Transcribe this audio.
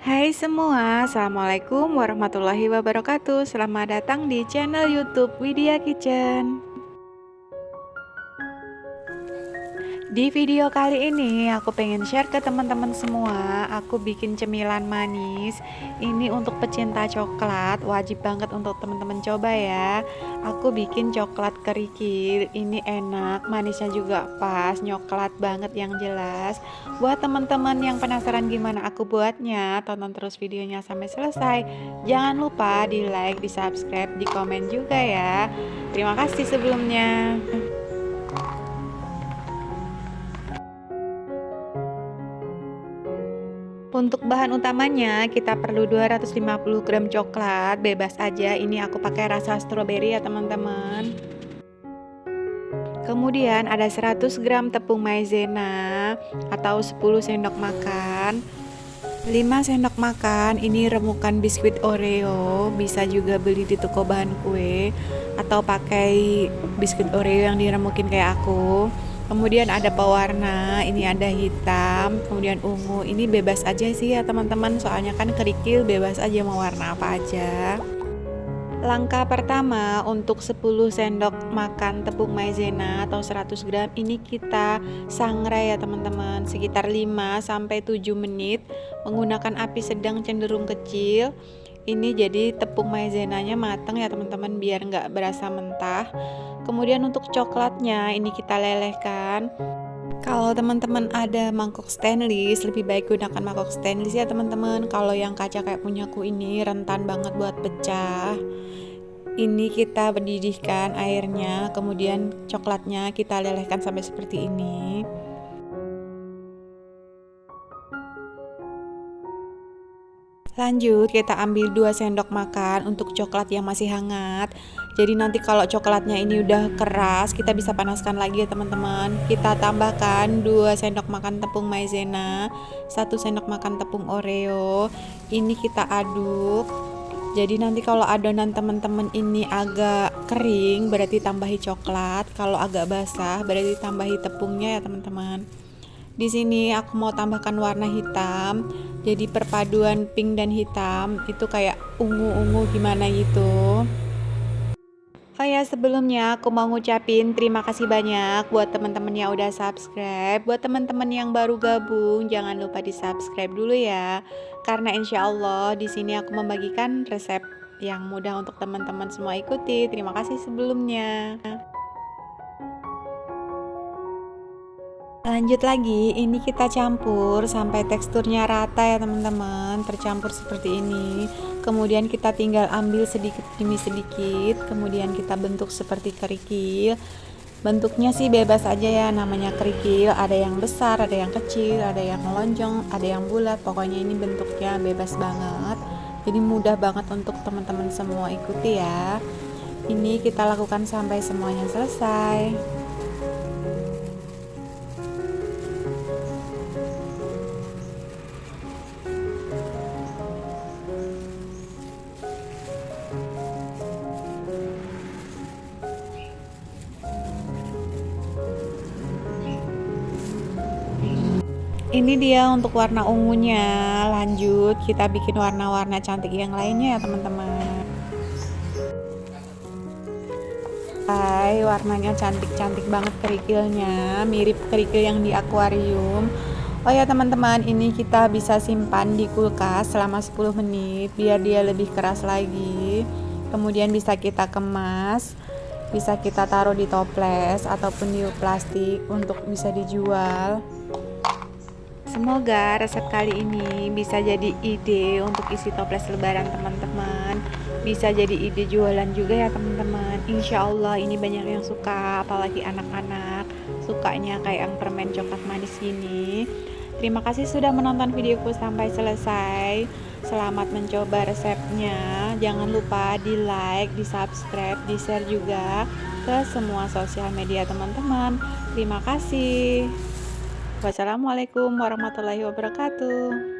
Hai semua, Assalamualaikum warahmatullahi wabarakatuh. Selamat datang di channel youtube Widya Kitchen Di video kali ini aku pengen share ke teman-teman semua. Aku bikin cemilan manis. Ini untuk pecinta coklat Wajib banget untuk teman-teman coba ya. Aku bikin coklat kerikil. Ini enak, manisnya juga pas Nyoklat banget yang jelas. Buat teman-teman yang penasaran gimana aku buatnya Tonton terus videonya sampai selesai. Jangan lupa di like, di subscribe, di komen juga ya. Terima kasih sebelumnya Untuk bahan utamanya kita perlu 250 gram coklat bebas aja. Ini aku pakai rasa stroberi ya teman-teman. Kemudian ada 100 gram tepung maizena atau 10 sendok makan. 5 sendok makan ini remukan biskuit oreo. Bisa juga beli di toko bahan kue atau pakai biskuit oreo yang diremukin kayak aku kemudian ada pewarna ini ada hitam kemudian ungu. Ini bebas aja sih ya teman-teman. Soalnya kan kerikil bebas aja mau warna apa aja. Langkah pertama untuk 10 sendok makan tepung maizena atau 100 gram ini kita sangrai ya teman-teman. Sekitar 5 sampai 7 menit menggunakan api sedang cenderung kecil ini jadi tepung maizenanya matang ya teman-teman biar nggak berasa mentah. Kemudian untuk coklatnya ini kita lelehkan. Kalau teman-teman ada mangkok stainless lebih baik gunakan mangkok stainless ya teman-teman. Kalau yang kaca kayak punyaku ini rentan banget buat pecah. Ini kita berdidihkan airnya kemudian coklatnya kita lelehkan sampai seperti ini Lanjut kita ambil 2 sendok makan untuk coklat yang masih hangat. Jadi nanti kalau coklatnya ini udah keras kita bisa panaskan lagi ya teman-teman. Kita tambahkan 2 sendok makan tepung maizena 1 sendok makan tepung oreo. Ini kita aduk. Jadi nanti kalau adonan teman-teman ini agak kering berarti tambahi coklat. Kalau agak basah berarti tambahi tepungnya ya teman-teman di sini aku mau tambahkan warna hitam. Jadi perpaduan pink dan hitam itu kayak ungu-ungu gimana gitu. Oh ya sebelumnya aku mau ngucapin terima kasih banyak buat teman-teman yang udah subscribe Buat teman-teman yang baru gabung jangan lupa di subscribe dulu ya Karena insya Allah di sini aku membagikan resep yang mudah untuk teman-teman semua ikuti Terima kasih sebelumnya lanjut lagi ini kita campur sampai teksturnya rata ya teman-teman. Tercampur seperti ini. Kemudian kita tinggal ambil sedikit demi sedikit. Kemudian kita bentuk seperti kerikil. Bentuknya sih bebas aja ya namanya kerikil. Ada yang besar ada yang kecil ada yang lonjong ada yang bulat. Pokoknya ini bentuknya bebas banget. Jadi mudah banget untuk teman-teman semua ikuti ya. Ini kita lakukan sampai semuanya selesai ini dia untuk warna ungunya. Lanjut kita bikin warna-warna cantik yang lainnya ya teman-teman. Hai warnanya cantik-cantik banget kerikilnya. Mirip kerikil yang di akuarium. Oh ya teman-teman ini kita bisa simpan di kulkas selama 10 menit biar dia lebih keras lagi. Kemudian bisa kita kemas bisa kita taruh di toples ataupun di plastik untuk bisa dijual Semoga resep kali ini bisa jadi ide untuk isi toples lebaran teman-teman. Bisa jadi ide jualan juga ya teman-teman. Insya Allah ini banyak yang suka apalagi anak-anak Sukanya kayak yang permen coklat manis gini Terima kasih sudah menonton videoku sampai selesai. Selamat mencoba resepnya. Jangan lupa di like, di subscribe, di share juga ke semua sosial media teman-teman. Terima kasih Wassalamualaikum warahmatullahi wabarakatuh.